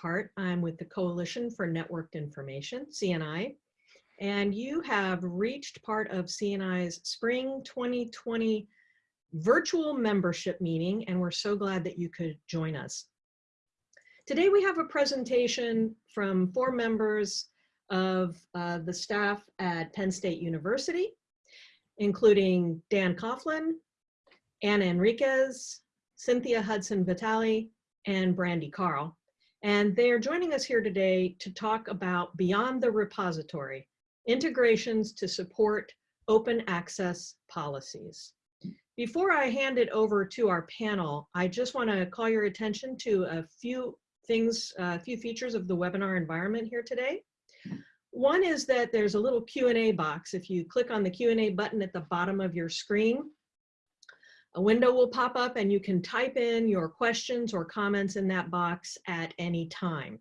Hart. I'm with the Coalition for Networked Information, CNI, and you have reached part of CNI's Spring 2020 virtual membership meeting, and we're so glad that you could join us. Today we have a presentation from four members of uh, the staff at Penn State University, including Dan Coughlin, Anna Enriquez, Cynthia Hudson Vitale, and Brandy Karl. And they're joining us here today to talk about Beyond the Repository, integrations to support open access policies. Before I hand it over to our panel, I just want to call your attention to a few things, a few features of the webinar environment here today. One is that there's a little Q&A box. If you click on the Q&A button at the bottom of your screen, a window will pop up and you can type in your questions or comments in that box at any time.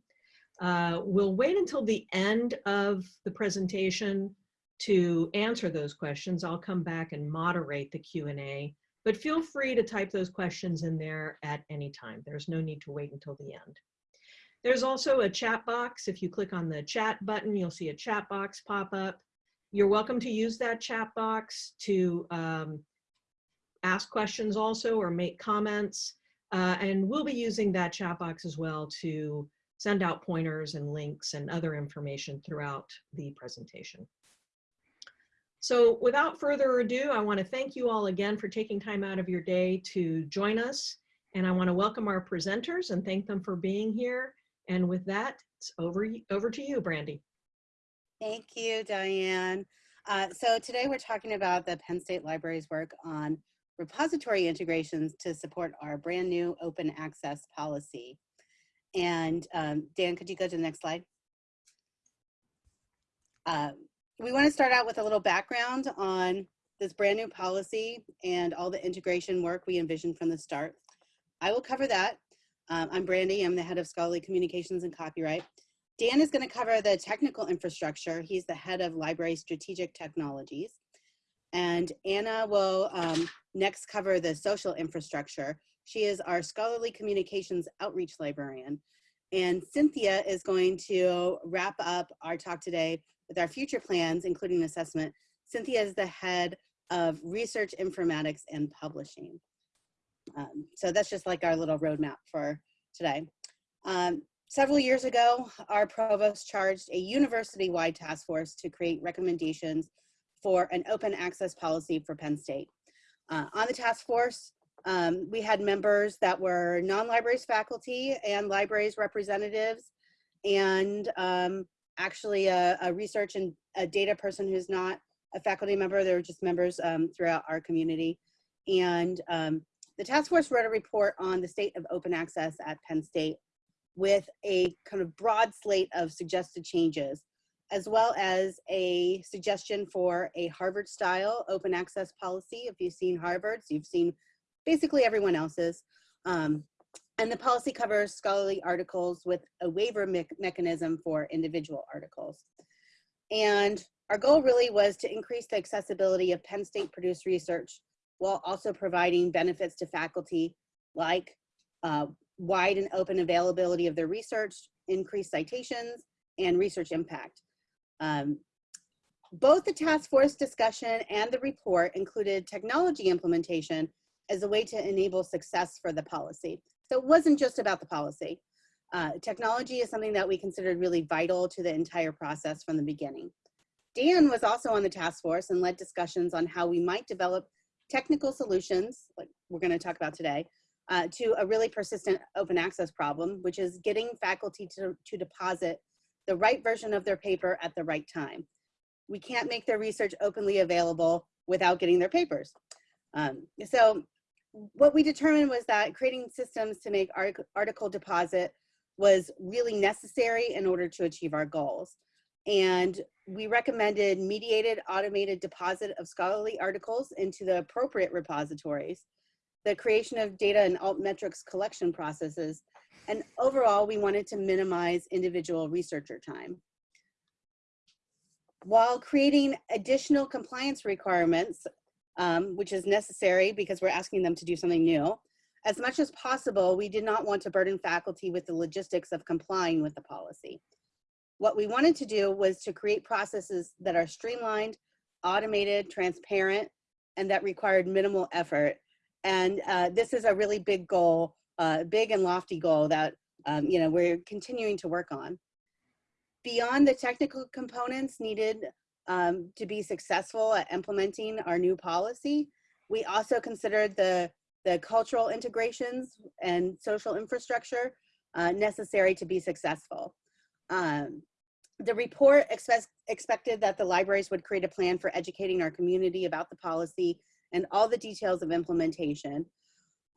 Uh, we'll wait until the end of the presentation to answer those questions. I'll come back and moderate the Q&A, but feel free to type those questions in there at any time. There's no need to wait until the end. There's also a chat box. If you click on the chat button, you'll see a chat box pop up. You're welcome to use that chat box to um, ask questions also or make comments. Uh, and we'll be using that chat box as well to send out pointers and links and other information throughout the presentation. So without further ado, I wanna thank you all again for taking time out of your day to join us. And I wanna welcome our presenters and thank them for being here. And with that, it's over, over to you, Brandy. Thank you, Diane. Uh, so today we're talking about the Penn State Library's work on repository integrations to support our brand new open access policy. And um, Dan, could you go to the next slide? Uh, we want to start out with a little background on this brand new policy and all the integration work we envisioned from the start. I will cover that. Um, I'm Brandy, I'm the head of scholarly communications and copyright. Dan is going to cover the technical infrastructure. He's the head of library strategic technologies. And Anna will um, next cover the social infrastructure. She is our scholarly communications outreach librarian. And Cynthia is going to wrap up our talk today with our future plans, including assessment. Cynthia is the head of research informatics and publishing. Um, so that's just like our little roadmap for today. Um, several years ago, our provost charged a university-wide task force to create recommendations for an open access policy for Penn State. Uh, on the task force, um, we had members that were non-libraries faculty and libraries representatives and um, actually a, a, research and a data person who's not a faculty member. They were just members um, throughout our community. And um, the task force wrote a report on the state of open access at Penn State with a kind of broad slate of suggested changes as well as a suggestion for a Harvard style open access policy. If you've seen Harvard's, you've seen basically everyone else's. Um, and the policy covers scholarly articles with a waiver me mechanism for individual articles. And our goal really was to increase the accessibility of Penn State produced research while also providing benefits to faculty like uh, wide and open availability of their research, increased citations, and research impact. Um, both the task force discussion and the report included technology implementation as a way to enable success for the policy. So it wasn't just about the policy. Uh, technology is something that we considered really vital to the entire process from the beginning. Dan was also on the task force and led discussions on how we might develop technical solutions, like we're gonna talk about today, uh, to a really persistent open access problem, which is getting faculty to, to deposit the right version of their paper at the right time. We can't make their research openly available without getting their papers. Um, so what we determined was that creating systems to make article deposit was really necessary in order to achieve our goals. And we recommended mediated automated deposit of scholarly articles into the appropriate repositories, the creation of data and altmetrics collection processes, and overall, we wanted to minimize individual researcher time. While creating additional compliance requirements, um, which is necessary because we're asking them to do something new, as much as possible, we did not want to burden faculty with the logistics of complying with the policy. What we wanted to do was to create processes that are streamlined, automated, transparent, and that required minimal effort. And uh, this is a really big goal, uh, big and lofty goal that um, you know we're continuing to work on. Beyond the technical components needed um, to be successful at implementing our new policy, we also considered the the cultural integrations and social infrastructure uh, necessary to be successful. Um, the report expect, expected that the libraries would create a plan for educating our community about the policy and all the details of implementation.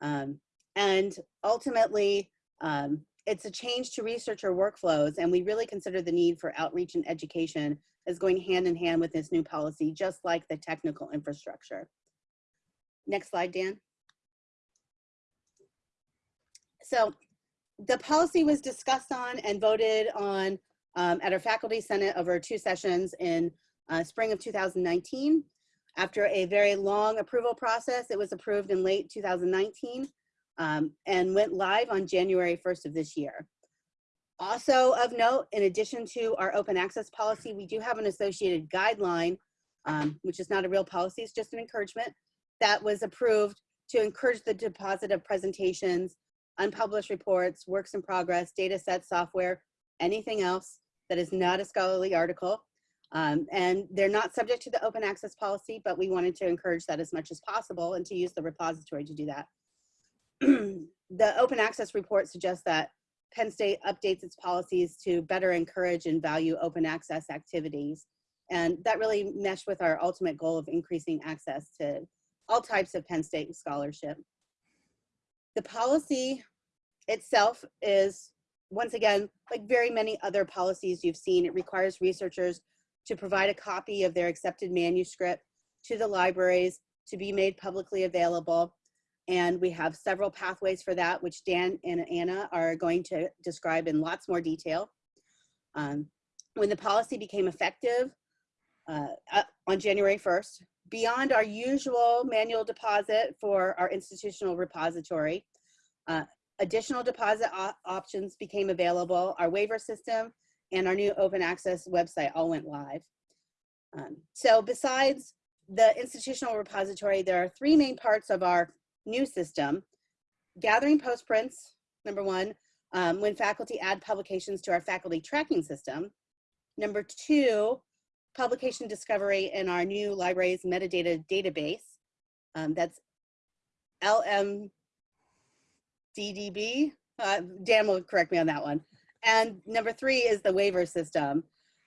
Um, and ultimately, um, it's a change to researcher workflows and we really consider the need for outreach and education as going hand in hand with this new policy, just like the technical infrastructure. Next slide, Dan. So the policy was discussed on and voted on um, at our faculty senate over two sessions in uh, spring of 2019. After a very long approval process, it was approved in late 2019 um, and went live on January 1st of this year. Also of note, in addition to our open access policy, we do have an associated guideline, um, which is not a real policy, it's just an encouragement, that was approved to encourage the deposit of presentations, unpublished reports, works in progress, data sets, software, anything else that is not a scholarly article. Um, and they're not subject to the open access policy, but we wanted to encourage that as much as possible and to use the repository to do that. the open access report suggests that Penn State updates its policies to better encourage and value open access activities. And that really meshed with our ultimate goal of increasing access to all types of Penn State scholarship. The policy itself is, once again, like very many other policies you've seen, it requires researchers to provide a copy of their accepted manuscript to the libraries to be made publicly available. And we have several pathways for that, which Dan and Anna are going to describe in lots more detail. Um, when the policy became effective uh, on January 1st, beyond our usual manual deposit for our institutional repository, uh, additional deposit options became available. Our waiver system and our new open access website all went live. Um, so besides the institutional repository, there are three main parts of our new system. Gathering postprints, number one, um, when faculty add publications to our faculty tracking system. Number two, publication discovery in our new library's metadata database. Um, that's LMDDB. Uh, Dan will correct me on that one. And number three is the waiver system.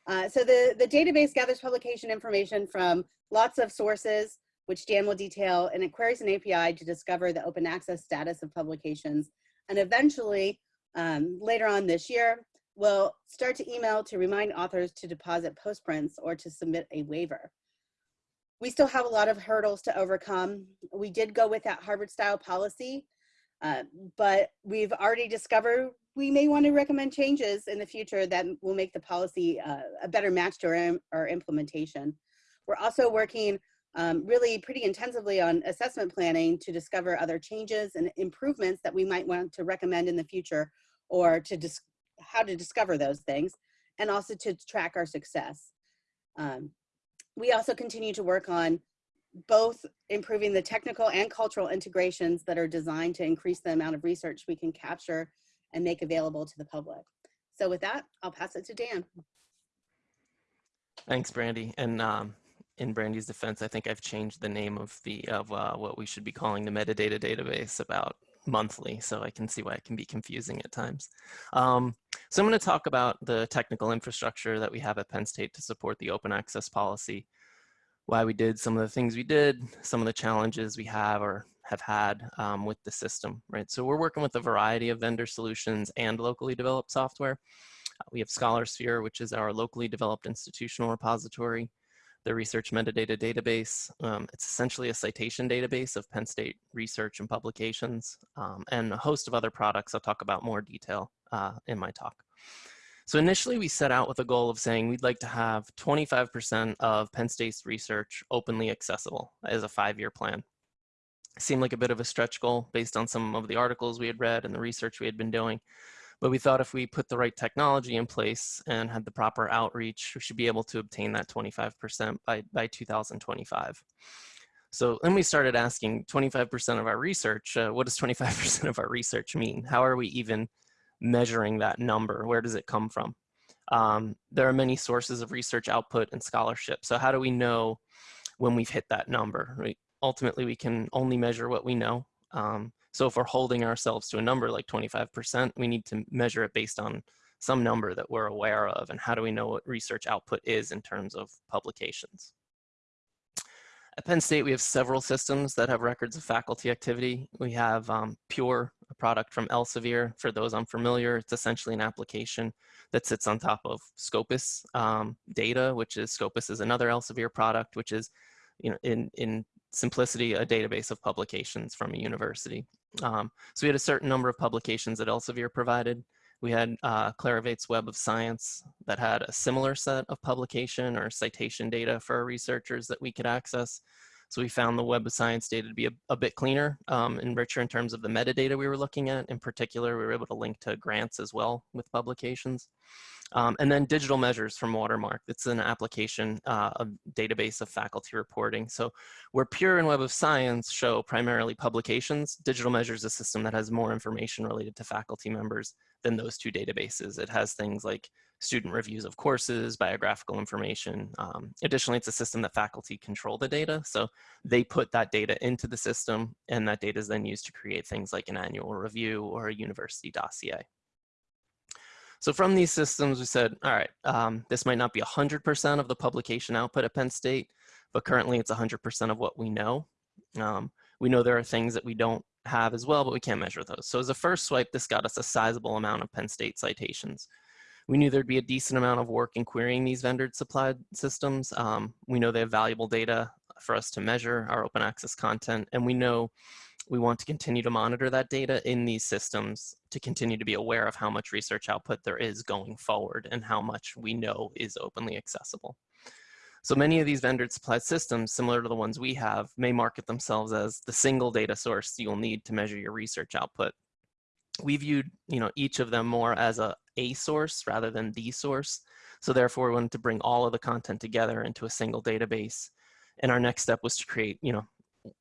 Uh, so the, the database gathers publication information from lots of sources, which Dan will detail, and it queries an API to discover the open access status of publications. And eventually, um, later on this year, will start to email to remind authors to deposit postprints or to submit a waiver. We still have a lot of hurdles to overcome. We did go with that Harvard style policy, uh, but we've already discovered we may want to recommend changes in the future that will make the policy uh, a better match to our, our implementation. We're also working um, really pretty intensively on assessment planning to discover other changes and improvements that we might want to recommend in the future or to how to discover those things and also to track our success. Um, we also continue to work on both improving the technical and cultural integrations that are designed to increase the amount of research we can capture and make available to the public. So with that, I'll pass it to Dan. Thanks, Brandy. And um, in Brandy's defense, I think I've changed the name of the of uh, what we should be calling the metadata database about monthly, so I can see why it can be confusing at times. Um, so I'm going to talk about the technical infrastructure that we have at Penn State to support the open access policy, why we did some of the things we did, some of the challenges we have or have had um, with the system, right? So we're working with a variety of vendor solutions and locally developed software. We have ScholarSphere, which is our locally developed institutional repository the research metadata database. Um, it's essentially a citation database of Penn State research and publications um, and a host of other products I'll talk about more detail uh, in my talk. So initially we set out with a goal of saying we'd like to have 25% of Penn State's research openly accessible as a five-year plan. Seemed like a bit of a stretch goal based on some of the articles we had read and the research we had been doing. But we thought if we put the right technology in place and had the proper outreach, we should be able to obtain that 25% by, by 2025. So then we started asking 25% of our research, uh, what does 25% of our research mean? How are we even measuring that number? Where does it come from? Um, there are many sources of research output and scholarship. So how do we know when we've hit that number? Right? Ultimately, we can only measure what we know. Um, so if we're holding ourselves to a number like 25%, we need to measure it based on some number that we're aware of. And how do we know what research output is in terms of publications? At Penn State, we have several systems that have records of faculty activity. We have um, Pure, a product from Elsevier. For those unfamiliar, it's essentially an application that sits on top of Scopus um, data, which is Scopus is another Elsevier product, which is, you know, in, in simplicity, a database of publications from a university. Um, so we had a certain number of publications that Elsevier provided. We had uh, Clarivate's Web of Science that had a similar set of publication or citation data for our researchers that we could access. So we found the Web of Science data to be a, a bit cleaner um, and richer in terms of the metadata we were looking at. In particular, we were able to link to grants as well with publications. Um, and then digital measures from Watermark. It's an application, uh, a database of faculty reporting. So where Pure and Web of Science show primarily publications, digital measures is a system that has more information related to faculty members than those two databases. It has things like student reviews of courses, biographical information. Um, additionally, it's a system that faculty control the data. So they put that data into the system and that data is then used to create things like an annual review or a university dossier. So from these systems, we said, all right, um, this might not be 100% of the publication output at Penn State, but currently it's 100% of what we know. Um, we know there are things that we don't have as well, but we can't measure those. So as a first swipe, this got us a sizable amount of Penn State citations. We knew there'd be a decent amount of work in querying these vendor supplied systems. Um, we know they have valuable data for us to measure our open access content, and we know we want to continue to monitor that data in these systems to continue to be aware of how much research output there is going forward and how much we know is openly accessible. So many of these vendor supplied systems, similar to the ones we have, may market themselves as the single data source you'll need to measure your research output. We viewed you know, each of them more as a, a source rather than the source. So therefore, we wanted to bring all of the content together into a single database. And our next step was to create, you know,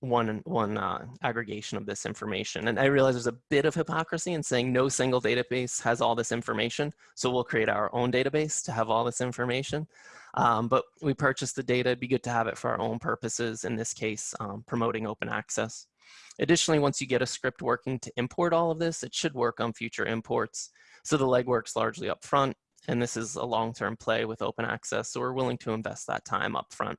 one one uh, aggregation of this information. And I realize there's a bit of hypocrisy in saying no single database has all this information. So we'll create our own database to have all this information. Um, but we purchased the data, it'd be good to have it for our own purposes, in this case, um, promoting open access. Additionally, once you get a script working to import all of this, it should work on future imports. So the legwork's largely upfront, and this is a long-term play with open access, so we're willing to invest that time upfront.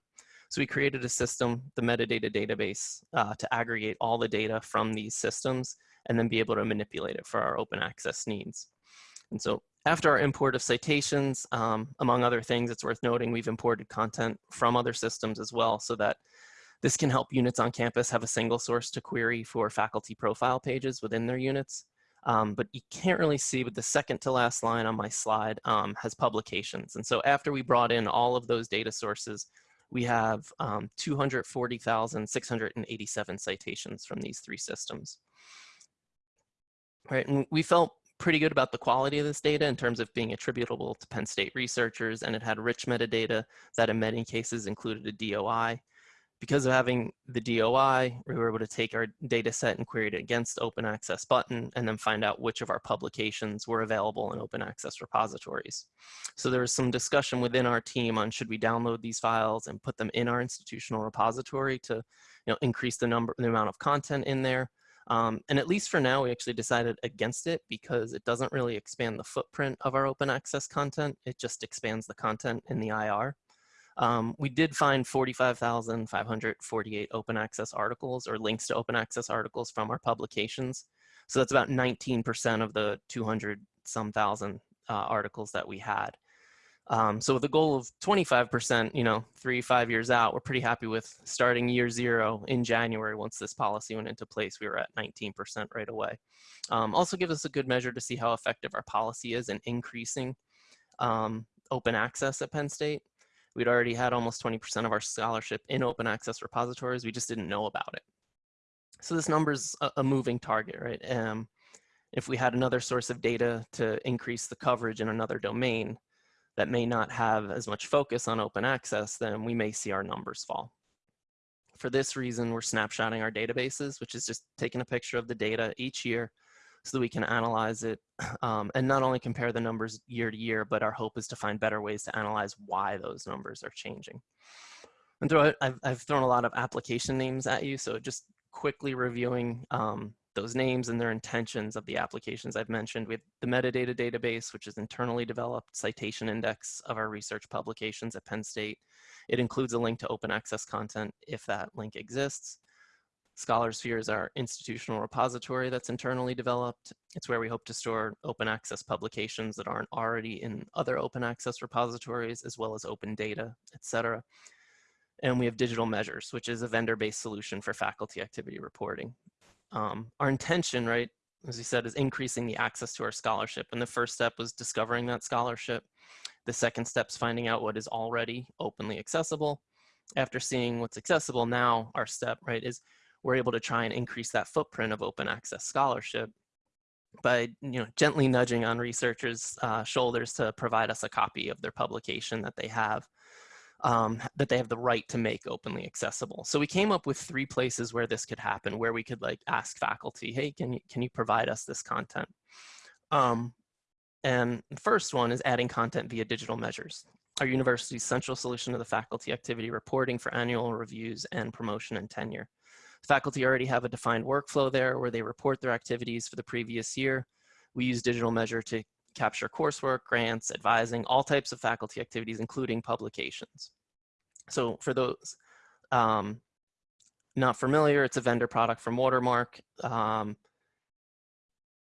So we created a system, the metadata database, uh, to aggregate all the data from these systems and then be able to manipulate it for our open access needs. And so after our import of citations, um, among other things, it's worth noting we've imported content from other systems as well so that this can help units on campus have a single source to query for faculty profile pages within their units. Um, but you can't really see, but the second to last line on my slide um, has publications. And so after we brought in all of those data sources, we have um, 240,687 citations from these three systems. Right, and we felt pretty good about the quality of this data in terms of being attributable to Penn State researchers, and it had rich metadata that in many cases included a DOI because of having the DOI, we were able to take our data set and query it against open access button and then find out which of our publications were available in open access repositories. So there was some discussion within our team on should we download these files and put them in our institutional repository to you know, increase the number, the amount of content in there. Um, and at least for now, we actually decided against it because it doesn't really expand the footprint of our open access content. It just expands the content in the IR. Um, we did find 45,548 open access articles or links to open access articles from our publications. So that's about 19% of the 200 some thousand uh, articles that we had. Um, so with a goal of 25%, you know, three, five years out, we're pretty happy with starting year zero in January. Once this policy went into place, we were at 19% right away. Um, also gives us a good measure to see how effective our policy is in increasing um, open access at Penn State. We'd already had almost 20% of our scholarship in open access repositories. We just didn't know about it. So this number's a, a moving target, right? Um, if we had another source of data to increase the coverage in another domain that may not have as much focus on open access, then we may see our numbers fall. For this reason, we're snapshotting our databases, which is just taking a picture of the data each year so that we can analyze it um, and not only compare the numbers year to year, but our hope is to find better ways to analyze why those numbers are changing. And I've, I've thrown a lot of application names at you, so just quickly reviewing um, those names and their intentions of the applications I've mentioned. We have the metadata database, which is internally developed citation index of our research publications at Penn State. It includes a link to open access content if that link exists. ScholarSphere is our institutional repository that's internally developed. It's where we hope to store open access publications that aren't already in other open access repositories, as well as open data, et cetera. And we have digital measures, which is a vendor-based solution for faculty activity reporting. Um, our intention, right, as we said, is increasing the access to our scholarship. And the first step was discovering that scholarship. The second step is finding out what is already openly accessible. After seeing what's accessible, now our step, right, is we're able to try and increase that footprint of open access scholarship by you know gently nudging on researchers' uh, shoulders to provide us a copy of their publication that they have um, that they have the right to make openly accessible. So we came up with three places where this could happen, where we could like ask faculty, hey, can you, can you provide us this content? Um, and the first one is adding content via digital measures. Our university's central solution to the faculty activity reporting for annual reviews and promotion and tenure. Faculty already have a defined workflow there where they report their activities for the previous year. We use digital measure to capture coursework, grants, advising, all types of faculty activities, including publications. So for those um, not familiar, it's a vendor product from Watermark. Um,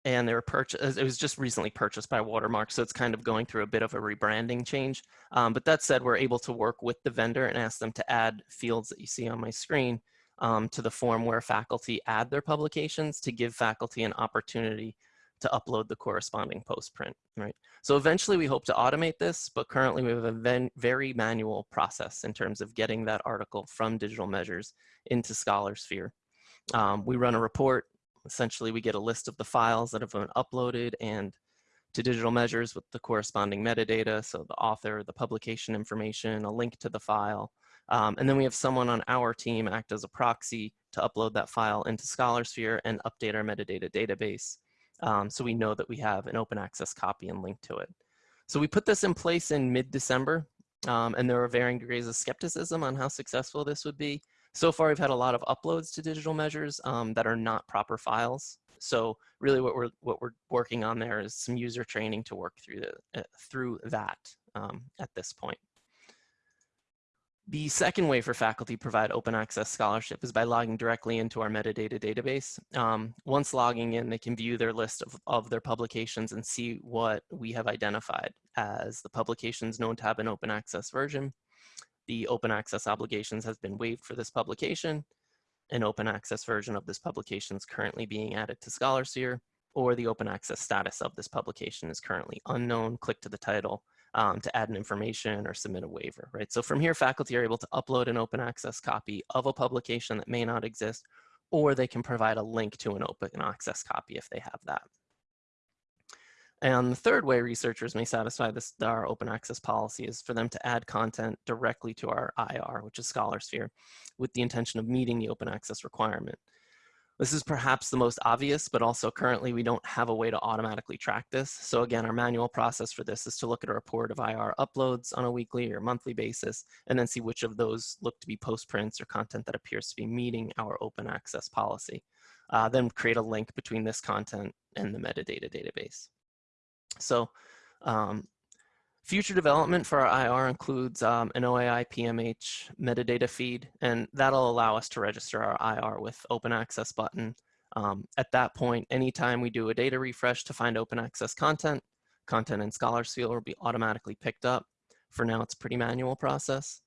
and they were purchased, it was just recently purchased by Watermark, so it's kind of going through a bit of a rebranding change. Um, but that said, we're able to work with the vendor and ask them to add fields that you see on my screen um, to the form where faculty add their publications to give faculty an opportunity to upload the corresponding post print, right? So eventually we hope to automate this, but currently we have a very manual process in terms of getting that article from digital measures into ScholarSphere. Um, we run a report, essentially we get a list of the files that have been uploaded and to digital measures with the corresponding metadata, so the author, the publication information, a link to the file, um, and then we have someone on our team act as a proxy to upload that file into ScholarSphere and update our metadata database um, so we know that we have an open access copy and link to it. So we put this in place in mid-December, um, and there are varying degrees of skepticism on how successful this would be. So far, we've had a lot of uploads to digital measures um, that are not proper files. So really what we're, what we're working on there is some user training to work through, the, uh, through that um, at this point. The second way for faculty provide open access scholarship is by logging directly into our metadata database. Um, once logging in, they can view their list of, of their publications and see what we have identified as the publications known to have an open access version. The open access obligations has been waived for this publication. An open access version of this publication is currently being added to ScholarSphere, or the open access status of this publication is currently unknown. Click to the title um, to add an information or submit a waiver, right? So from here, faculty are able to upload an open access copy of a publication that may not exist, or they can provide a link to an open access copy if they have that. And the third way researchers may satisfy this our open access policy is for them to add content directly to our IR, which is ScholarSphere, with the intention of meeting the open access requirement. This is perhaps the most obvious, but also currently we don't have a way to automatically track this. So again, our manual process for this is to look at a report of IR uploads on a weekly or monthly basis, and then see which of those look to be postprints or content that appears to be meeting our open access policy. Uh, then create a link between this content and the metadata database. So um, Future development for our IR includes um, an OAI PMH metadata feed, and that'll allow us to register our IR with open access button. Um, at that point, anytime we do a data refresh to find open access content, content in ScholarSphere will be automatically picked up. For now, it's a pretty manual process.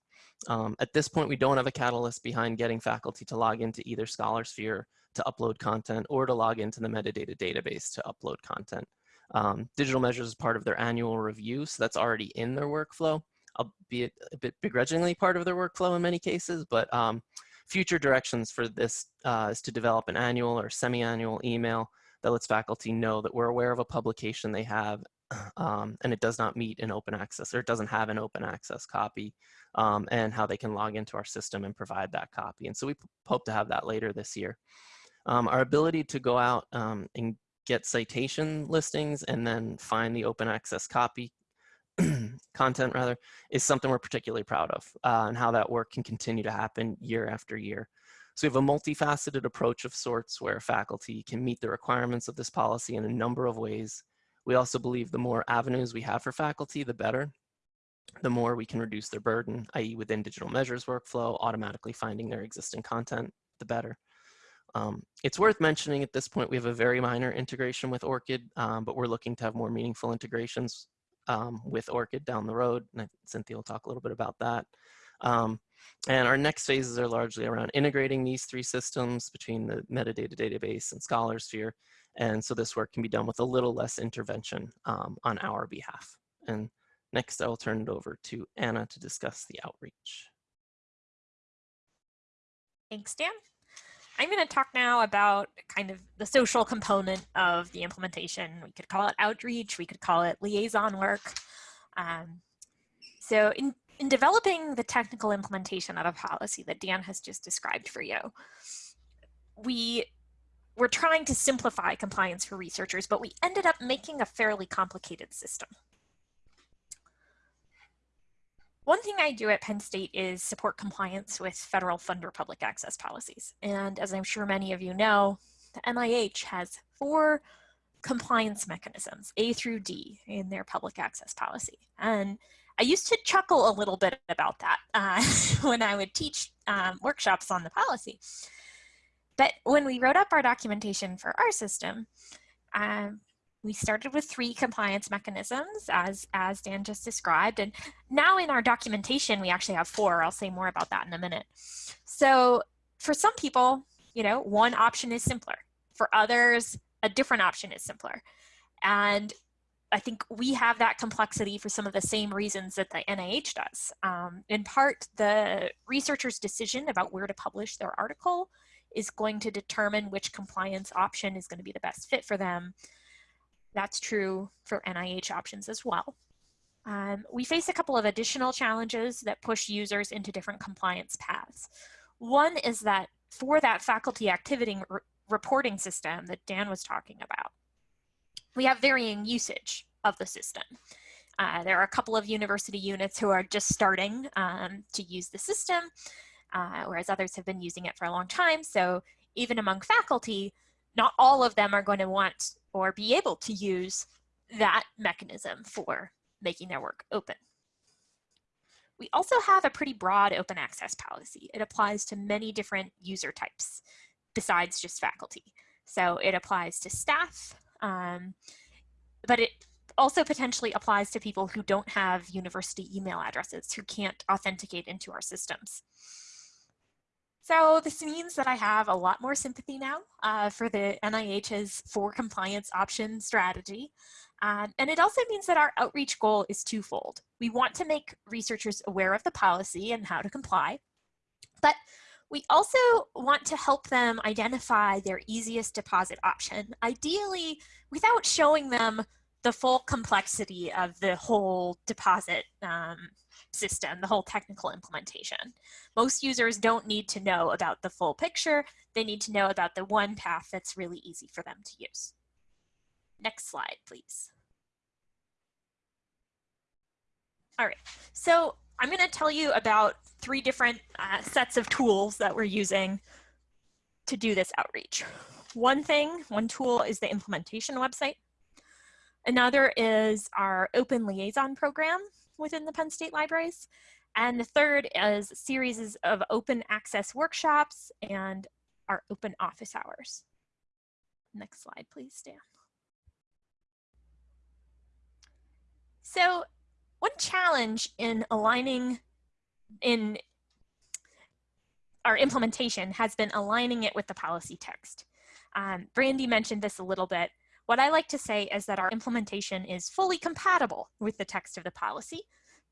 Um, at this point, we don't have a catalyst behind getting faculty to log into either ScholarSphere to upload content or to log into the metadata database to upload content. Um, digital measures is part of their annual review, so that's already in their workflow, albeit a bit begrudgingly part of their workflow in many cases, but um, future directions for this uh, is to develop an annual or semi-annual email that lets faculty know that we're aware of a publication they have um, and it does not meet an open access or it doesn't have an open access copy um, and how they can log into our system and provide that copy. And so we hope to have that later this year. Um, our ability to go out um, and get citation listings and then find the open access copy content rather is something we're particularly proud of uh, and how that work can continue to happen year after year. So we have a multifaceted approach of sorts where faculty can meet the requirements of this policy in a number of ways. We also believe the more avenues we have for faculty, the better. The more we can reduce their burden, i.e. within digital measures workflow, automatically finding their existing content, the better. Um, it's worth mentioning at this point, we have a very minor integration with ORCID, um, but we're looking to have more meaningful integrations um, with ORCID down the road. And Cynthia will talk a little bit about that. Um, and our next phases are largely around integrating these three systems between the metadata database and ScholarSphere. And so this work can be done with a little less intervention um, on our behalf. And next, I will turn it over to Anna to discuss the outreach. Thanks, Dan. I'm going to talk now about kind of the social component of the implementation. We could call it outreach, we could call it liaison work. Um, so in, in developing the technical implementation of a policy that Dan has just described for you, we were trying to simplify compliance for researchers, but we ended up making a fairly complicated system. One thing I do at Penn State is support compliance with federal funder public access policies. And as I'm sure many of you know, the NIH has four compliance mechanisms, A through D, in their public access policy. And I used to chuckle a little bit about that uh, when I would teach um, workshops on the policy. But when we wrote up our documentation for our system, um, we started with three compliance mechanisms as, as Dan just described. And now in our documentation, we actually have four. I'll say more about that in a minute. So for some people, you know, one option is simpler. For others, a different option is simpler. And I think we have that complexity for some of the same reasons that the NIH does. Um, in part, the researcher's decision about where to publish their article is going to determine which compliance option is going to be the best fit for them. That's true for NIH options as well. Um, we face a couple of additional challenges that push users into different compliance paths. One is that for that faculty activity re reporting system that Dan was talking about, we have varying usage of the system. Uh, there are a couple of university units who are just starting um, to use the system, uh, whereas others have been using it for a long time. So even among faculty, not all of them are going to want or be able to use that mechanism for making their work open. We also have a pretty broad open access policy. It applies to many different user types besides just faculty. So it applies to staff, um, but it also potentially applies to people who don't have university email addresses, who can't authenticate into our systems. So this means that I have a lot more sympathy now uh, for the NIH's four compliance option strategy. Um, and it also means that our outreach goal is twofold. We want to make researchers aware of the policy and how to comply, but we also want to help them identify their easiest deposit option, ideally without showing them the full complexity of the whole deposit um, system, the whole technical implementation. Most users don't need to know about the full picture. They need to know about the one path that's really easy for them to use. Next slide, please. All right, so I'm gonna tell you about three different uh, sets of tools that we're using to do this outreach. One thing, one tool is the implementation website. Another is our open liaison program, within the Penn State Libraries. And the third is series of open access workshops and our open office hours. Next slide, please, Dan. So one challenge in aligning in our implementation has been aligning it with the policy text. Um, Brandy mentioned this a little bit, what I like to say is that our implementation is fully compatible with the text of the policy,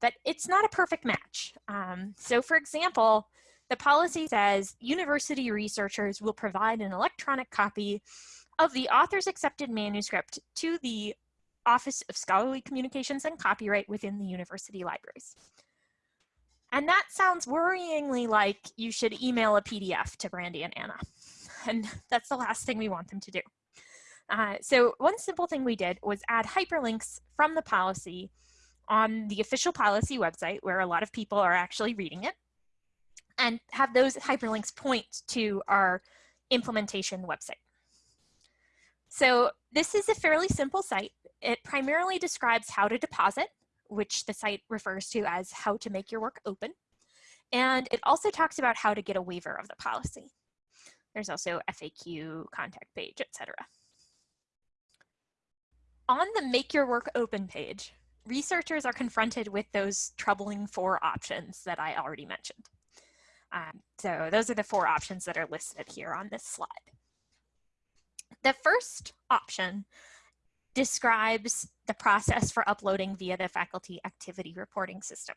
but it's not a perfect match. Um, so for example, the policy says university researchers will provide an electronic copy of the author's accepted manuscript to the Office of Scholarly Communications and Copyright within the university libraries. And that sounds worryingly like you should email a PDF to Brandy and Anna. And that's the last thing we want them to do. Uh, so one simple thing we did was add hyperlinks from the policy on the official policy website where a lot of people are actually reading it and have those hyperlinks point to our implementation website. So this is a fairly simple site. It primarily describes how to deposit, which the site refers to as how to make your work open. And it also talks about how to get a waiver of the policy. There's also FAQ, contact page, etc. On the Make Your Work Open page, researchers are confronted with those troubling four options that I already mentioned. Um, so those are the four options that are listed here on this slide. The first option describes the process for uploading via the faculty activity reporting system.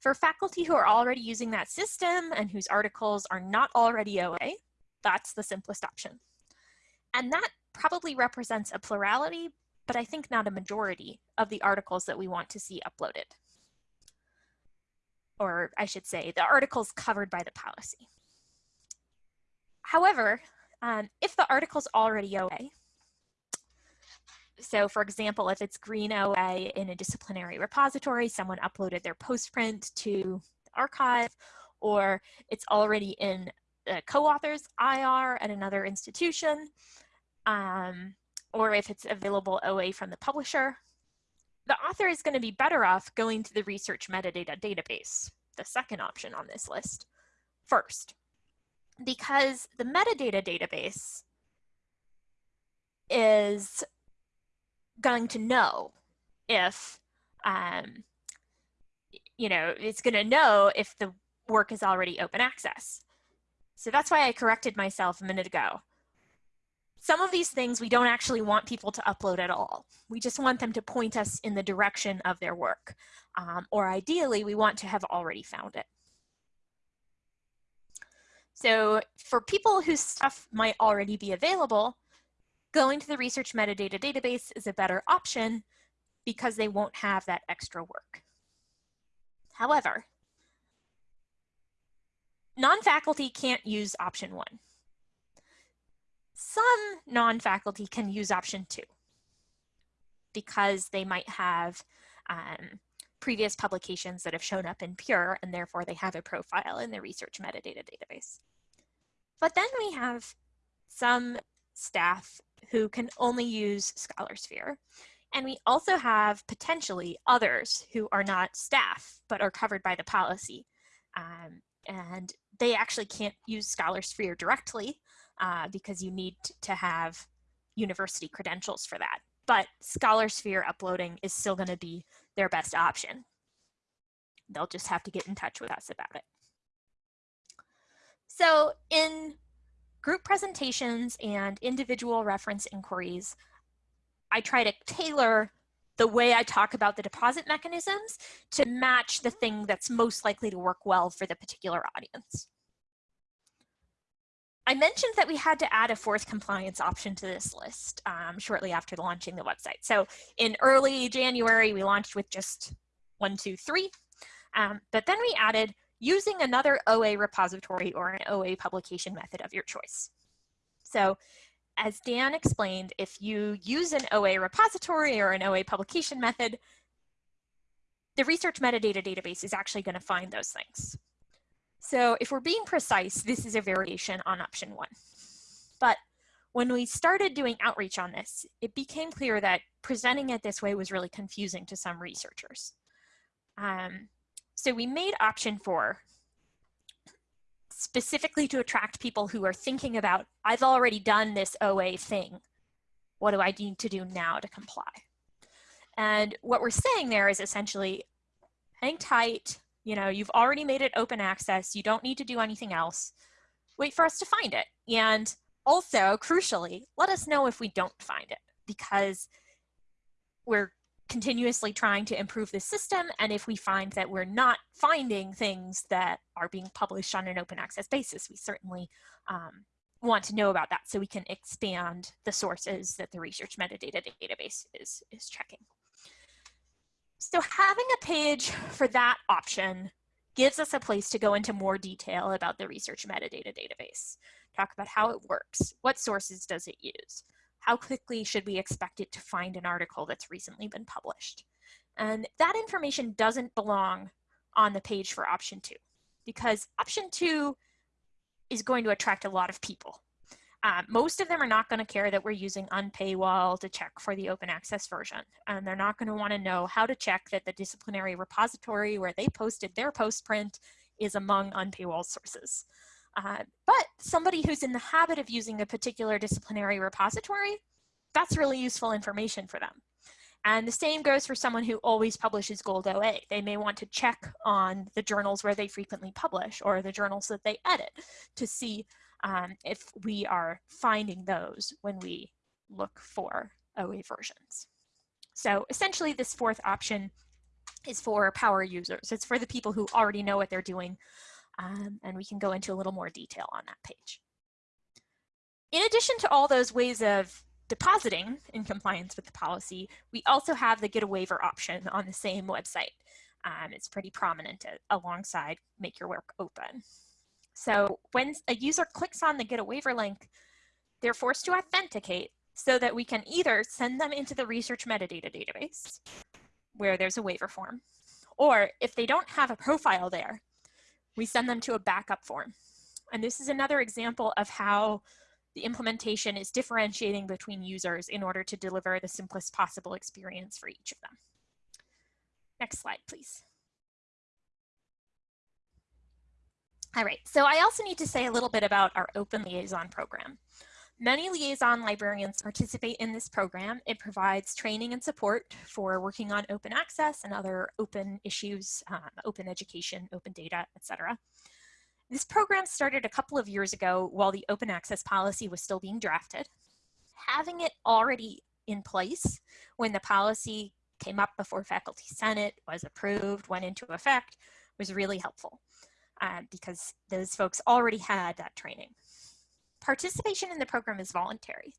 For faculty who are already using that system and whose articles are not already OA, that's the simplest option. And that probably represents a plurality, but I think not a majority of the articles that we want to see uploaded. Or I should say, the articles covered by the policy. However, um, if the article's already OA, so for example, if it's green OA in a disciplinary repository, someone uploaded their postprint to the archive, or it's already in a co-author's IR at another institution, um, or if it's available OA from the publisher, the author is going to be better off going to the research metadata database, the second option on this list, first. Because the metadata database is going to know if, um, you know, it's going to know if the work is already open access. So that's why I corrected myself a minute ago some of these things we don't actually want people to upload at all. We just want them to point us in the direction of their work. Um, or ideally, we want to have already found it. So for people whose stuff might already be available, going to the research metadata database is a better option because they won't have that extra work. However, non-faculty can't use option one. Some non-faculty can use option two because they might have um, previous publications that have shown up in Pure and therefore they have a profile in the research metadata database. But then we have some staff who can only use ScholarSphere. And we also have potentially others who are not staff, but are covered by the policy. Um, and they actually can't use ScholarSphere directly, uh, because you need to have university credentials for that. But ScholarSphere uploading is still going to be their best option. They'll just have to get in touch with us about it. So in group presentations and individual reference inquiries, I try to tailor the way I talk about the deposit mechanisms to match the thing that's most likely to work well for the particular audience. I mentioned that we had to add a fourth compliance option to this list um, shortly after launching the website. So in early January, we launched with just one, two, three. Um, but then we added using another OA repository or an OA publication method of your choice. So as Dan explained, if you use an OA repository or an OA publication method, the research metadata database is actually going to find those things. So if we're being precise, this is a variation on option one. But when we started doing outreach on this, it became clear that presenting it this way was really confusing to some researchers. Um, so we made option four specifically to attract people who are thinking about, I've already done this OA thing. What do I need to do now to comply? And what we're saying there is essentially hang tight, you know, you've already made it open access. You don't need to do anything else. Wait for us to find it. And also, crucially, let us know if we don't find it because we're continuously trying to improve the system. And if we find that we're not finding things that are being published on an open access basis, we certainly um, want to know about that so we can expand the sources that the research metadata database is, is checking. So having a page for that option gives us a place to go into more detail about the research metadata database. Talk about how it works, what sources does it use, how quickly should we expect it to find an article that's recently been published. And that information doesn't belong on the page for option two because option two is going to attract a lot of people. Um, most of them are not going to care that we're using unpaywall to check for the open access version. And they're not going to want to know how to check that the disciplinary repository where they posted their post print is among unpaywall sources. Uh, but somebody who's in the habit of using a particular disciplinary repository, that's really useful information for them. And the same goes for someone who always publishes Gold OA. They may want to check on the journals where they frequently publish or the journals that they edit to see um, if we are finding those when we look for OA versions. So essentially this fourth option is for power users. It's for the people who already know what they're doing. Um, and we can go into a little more detail on that page. In addition to all those ways of depositing in compliance with the policy, we also have the get a waiver option on the same website. Um, it's pretty prominent alongside make your work open. So when a user clicks on the get a waiver link, they're forced to authenticate so that we can either send them into the research metadata database where there's a waiver form, or if they don't have a profile there, we send them to a backup form. And this is another example of how the implementation is differentiating between users in order to deliver the simplest possible experience for each of them. Next slide, please. All right, so I also need to say a little bit about our Open Liaison program. Many liaison librarians participate in this program. It provides training and support for working on open access and other open issues, um, open education, open data, etc. This program started a couple of years ago while the open access policy was still being drafted. Having it already in place when the policy came up before Faculty Senate, was approved, went into effect, was really helpful um, because those folks already had that training. Participation in the program is voluntary.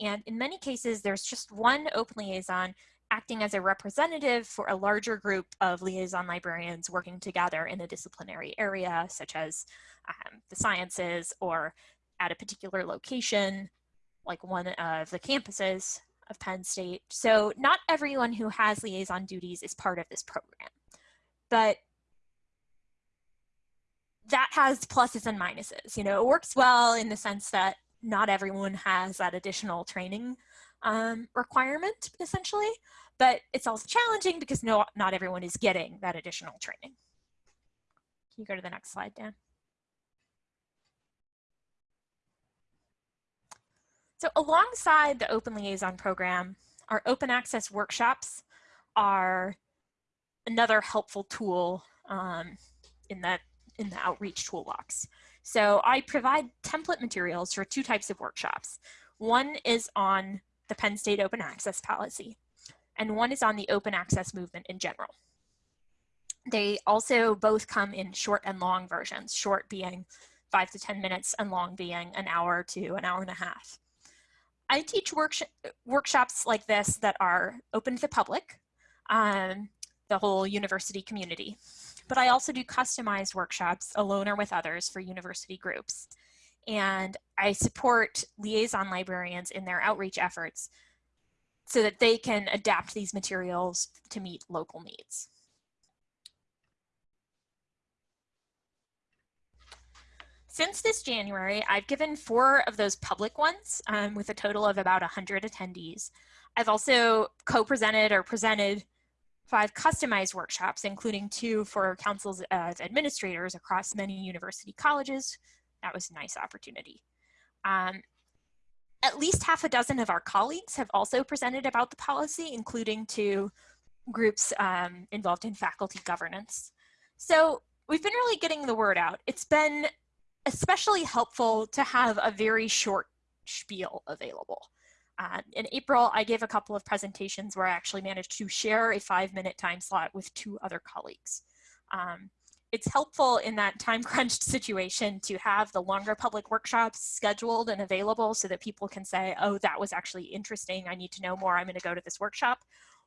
And in many cases, there's just one open liaison acting as a representative for a larger group of liaison librarians working together in a disciplinary area, such as um, the sciences or at a particular location, like one of the campuses of Penn State. So not everyone who has liaison duties is part of this program. But that has pluses and minuses. You know, it works well in the sense that not everyone has that additional training um, requirement, essentially, but it's also challenging because no, not everyone is getting that additional training. Can you go to the next slide, Dan? So alongside the Open Liaison program, our open access workshops are another helpful tool um, in that in the outreach toolbox. So I provide template materials for two types of workshops. One is on the Penn State open access policy, and one is on the open access movement in general. They also both come in short and long versions, short being five to 10 minutes and long being an hour to an hour and a half. I teach worksh workshops like this that are open to the public, um, the whole university community but I also do customized workshops alone or with others for university groups. And I support liaison librarians in their outreach efforts so that they can adapt these materials to meet local needs. Since this January, I've given four of those public ones um, with a total of about 100 attendees. I've also co-presented or presented five customized workshops, including two for councils of administrators across many university colleges. That was a nice opportunity. Um, at least half a dozen of our colleagues have also presented about the policy, including to groups um, involved in faculty governance. So we've been really getting the word out. It's been especially helpful to have a very short spiel available. Uh, in April, I gave a couple of presentations where I actually managed to share a five minute time slot with two other colleagues. Um, it's helpful in that time crunched situation to have the longer public workshops scheduled and available so that people can say, oh, that was actually interesting. I need to know more. I'm going to go to this workshop.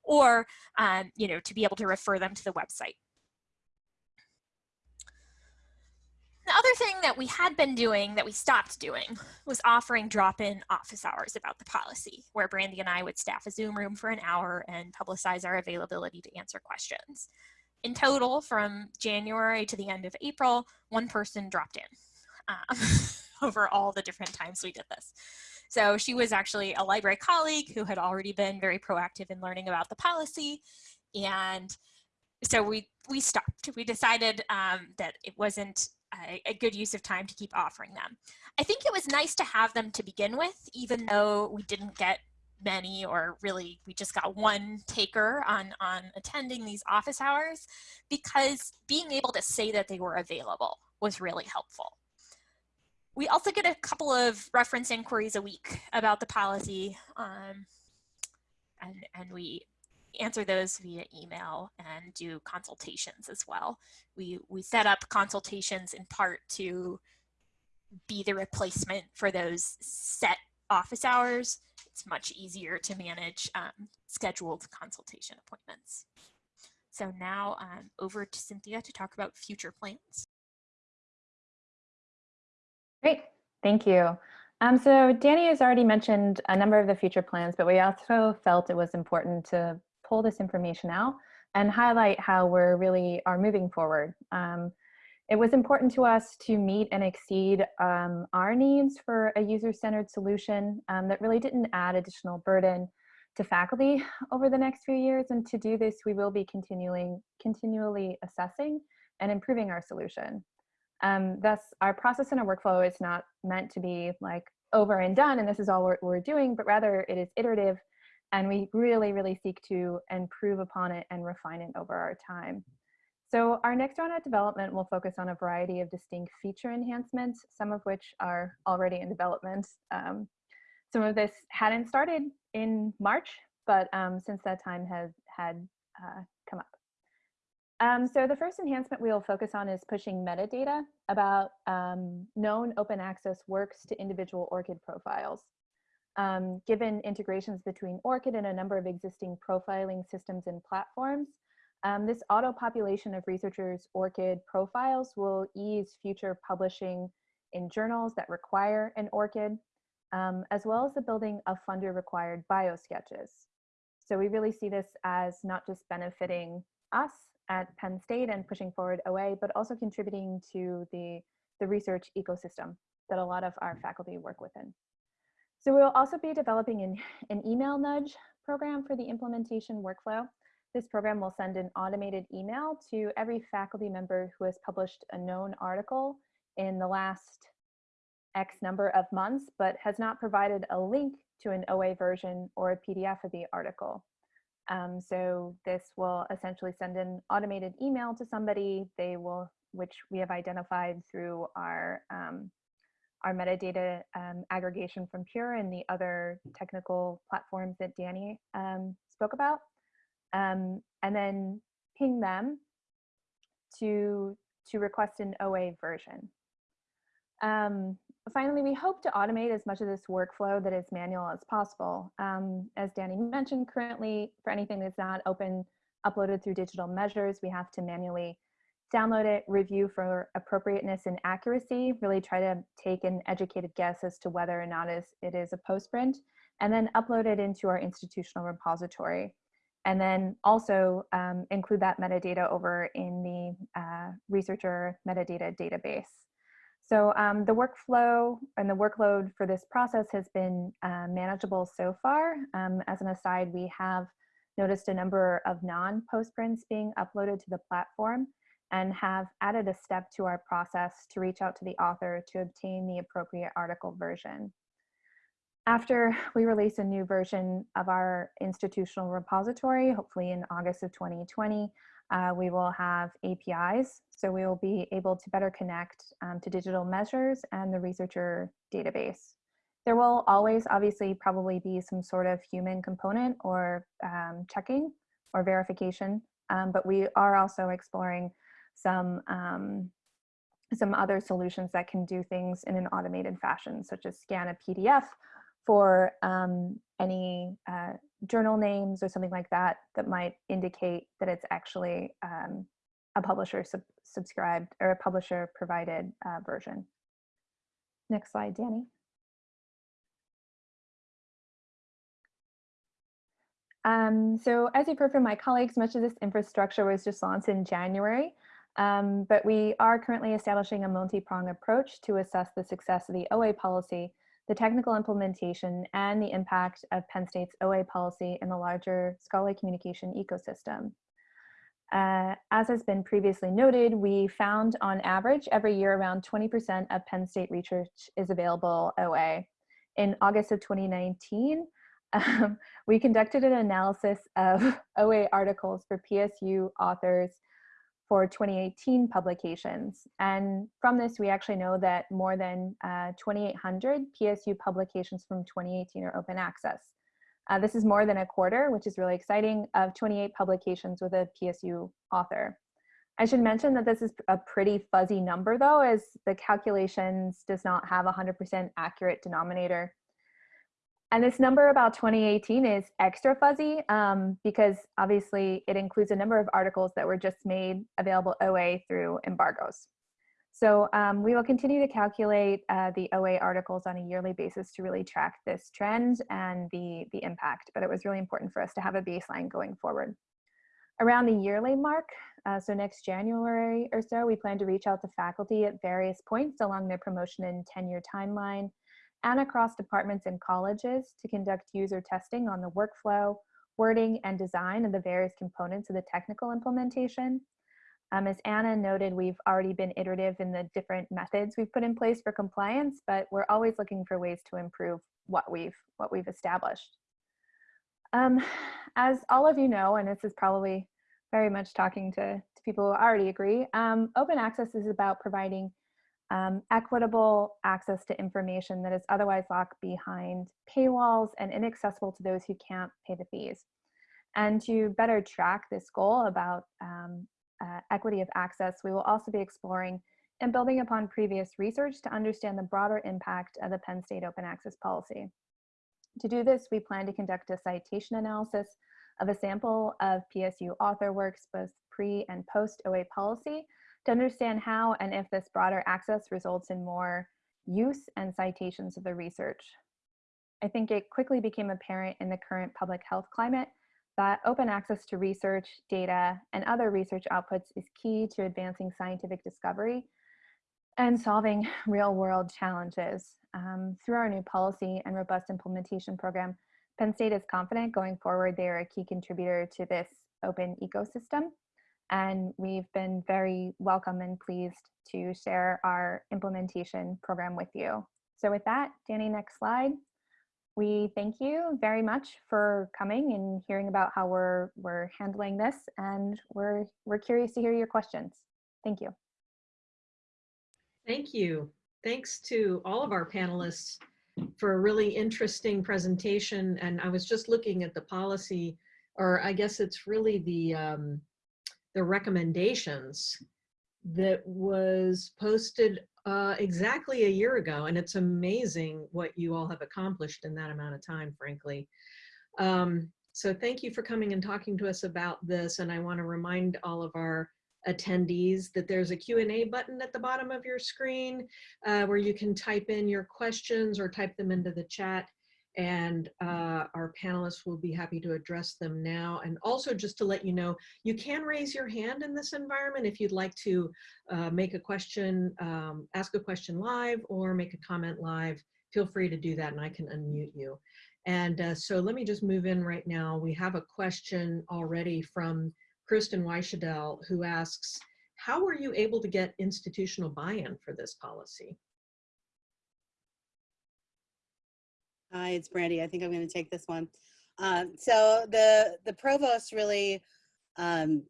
Or, um, you know, to be able to refer them to the website. The other thing that we had been doing that we stopped doing was offering drop-in office hours about the policy, where Brandy and I would staff a Zoom room for an hour and publicize our availability to answer questions. In total, from January to the end of April, one person dropped in um, over all the different times we did this. So she was actually a library colleague who had already been very proactive in learning about the policy. And so we, we stopped. We decided um, that it wasn't a, a, good use of time to keep offering them. I think it was nice to have them to begin with, even though we didn't get many or really we just got one taker on, on attending these office hours because being able to say that they were available was really helpful. We also get a couple of reference inquiries a week about the policy um, and, and we answer those via email and do consultations as well. We, we set up consultations in part to be the replacement for those set office hours. It's much easier to manage um, scheduled consultation appointments. So now um, over to Cynthia to talk about future plans. Great, thank you. Um, so Danny has already mentioned a number of the future plans, but we also felt it was important to pull this information out and highlight how we're really are moving forward. Um, it was important to us to meet and exceed um, our needs for a user-centered solution um, that really didn't add additional burden to faculty over the next few years. And to do this, we will be continuing, continually assessing and improving our solution. Um, thus, our process and our workflow is not meant to be like over and done, and this is all we're, we're doing, but rather it is iterative and we really, really seek to improve upon it and refine it over our time. So our next round of development will focus on a variety of distinct feature enhancements, some of which are already in development. Um, some of this hadn't started in March, but um, since that time has had uh, come up. Um, so the first enhancement we will focus on is pushing metadata about um, known open access works to individual ORCID profiles. Um, given integrations between ORCID and a number of existing profiling systems and platforms, um, this auto population of researchers' ORCID profiles will ease future publishing in journals that require an ORCID, um, as well as the building of funder required biosketches. So we really see this as not just benefiting us at Penn State and pushing forward OA, but also contributing to the, the research ecosystem that a lot of our faculty work within. So we'll also be developing an, an email nudge program for the implementation workflow. This program will send an automated email to every faculty member who has published a known article in the last X number of months, but has not provided a link to an OA version or a PDF of the article. Um, so this will essentially send an automated email to somebody, they will, which we have identified through our um, our metadata um, aggregation from Pure and the other technical platforms that Danny um, spoke about. Um, and then ping them to, to request an OA version. Um, finally, we hope to automate as much of this workflow that is manual as possible. Um, as Danny mentioned, currently for anything that's not open, uploaded through digital measures, we have to manually download it, review for appropriateness and accuracy, really try to take an educated guess as to whether or not it is a postprint, and then upload it into our institutional repository. And then also um, include that metadata over in the uh, researcher metadata database. So um, the workflow and the workload for this process has been uh, manageable so far. Um, as an aside, we have noticed a number of non-postprints being uploaded to the platform and have added a step to our process to reach out to the author to obtain the appropriate article version. After we release a new version of our institutional repository, hopefully in August of 2020, uh, we will have APIs. So we will be able to better connect um, to digital measures and the researcher database. There will always obviously probably be some sort of human component or um, checking or verification, um, but we are also exploring some um, some other solutions that can do things in an automated fashion, such as scan a PDF for um, any uh, journal names or something like that that might indicate that it's actually um, a publisher sub subscribed or a publisher provided uh, version. Next slide, Danny. Um, so as you've heard from my colleagues, much of this infrastructure was just launched in January, um, but we are currently establishing a multi-pronged approach to assess the success of the OA policy, the technical implementation, and the impact of Penn State's OA policy in the larger scholarly communication ecosystem. Uh, as has been previously noted, we found on average every year around 20% of Penn State research is available OA. In August of 2019, um, we conducted an analysis of OA articles for PSU authors for 2018 publications. And from this, we actually know that more than uh, 2,800 PSU publications from 2018 are open access. Uh, this is more than a quarter, which is really exciting, of 28 publications with a PSU author. I should mention that this is a pretty fuzzy number though, as the calculations does not have 100% accurate denominator. And this number about 2018 is extra fuzzy um, because obviously it includes a number of articles that were just made available OA through embargoes. So um, we will continue to calculate uh, the OA articles on a yearly basis to really track this trend and the, the impact, but it was really important for us to have a baseline going forward. Around the yearly mark, uh, so next January or so, we plan to reach out to faculty at various points along their promotion and tenure timeline and across departments and colleges to conduct user testing on the workflow, wording, and design of the various components of the technical implementation. Um, as Anna noted, we've already been iterative in the different methods we've put in place for compliance, but we're always looking for ways to improve what we've, what we've established. Um, as all of you know, and this is probably very much talking to, to people who already agree, um, open access is about providing um, equitable access to information that is otherwise locked behind paywalls and inaccessible to those who can't pay the fees. And to better track this goal about um, uh, equity of access, we will also be exploring and building upon previous research to understand the broader impact of the Penn State open access policy. To do this, we plan to conduct a citation analysis of a sample of PSU author works, both pre and post OA policy, to understand how and if this broader access results in more use and citations of the research. I think it quickly became apparent in the current public health climate that open access to research, data, and other research outputs is key to advancing scientific discovery and solving real world challenges. Um, through our new policy and robust implementation program, Penn State is confident going forward they are a key contributor to this open ecosystem. And we've been very welcome and pleased to share our implementation program with you. So with that, Danny, next slide. We thank you very much for coming and hearing about how we're, we're handling this and we're, we're curious to hear your questions. Thank you. Thank you. Thanks to all of our panelists for a really interesting presentation. And I was just looking at the policy, or I guess it's really the, um, the recommendations that was posted uh, exactly a year ago. And it's amazing what you all have accomplished in that amount of time, frankly. Um, so thank you for coming and talking to us about this. And I want to remind all of our attendees that there's a Q&A button at the bottom of your screen uh, where you can type in your questions or type them into the chat and uh, our panelists will be happy to address them now. And also just to let you know, you can raise your hand in this environment if you'd like to uh, make a question, um, ask a question live or make a comment live. Feel free to do that and I can unmute you. And uh, so let me just move in right now. We have a question already from Kristen Weichedel who asks, how were you able to get institutional buy-in for this policy? Hi, it's Brandy. I think I'm going to take this one. Um, so the the provost really um,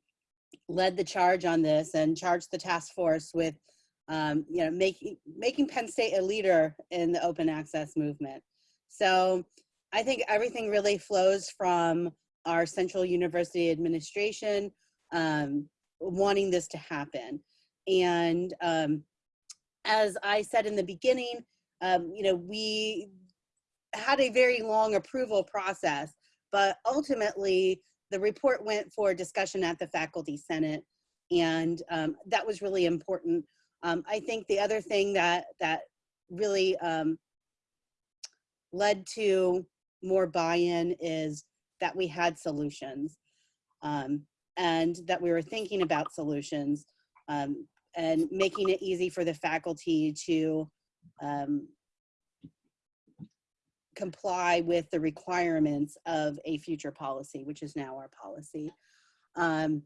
led the charge on this and charged the task force with um, you know, making making Penn State a leader in the open access movement. So I think everything really flows from our central university administration um, wanting this to happen. And um, as I said in the beginning, you know, we had a very long approval process, but ultimately the report went for discussion at the faculty senate. And um, that was really important. Um, I think the other thing that, that really um, led to more buy-in is that we had solutions um, and that we were thinking about solutions um, and making it easy for the faculty to um, comply with the requirements of a future policy, which is now our policy. Um,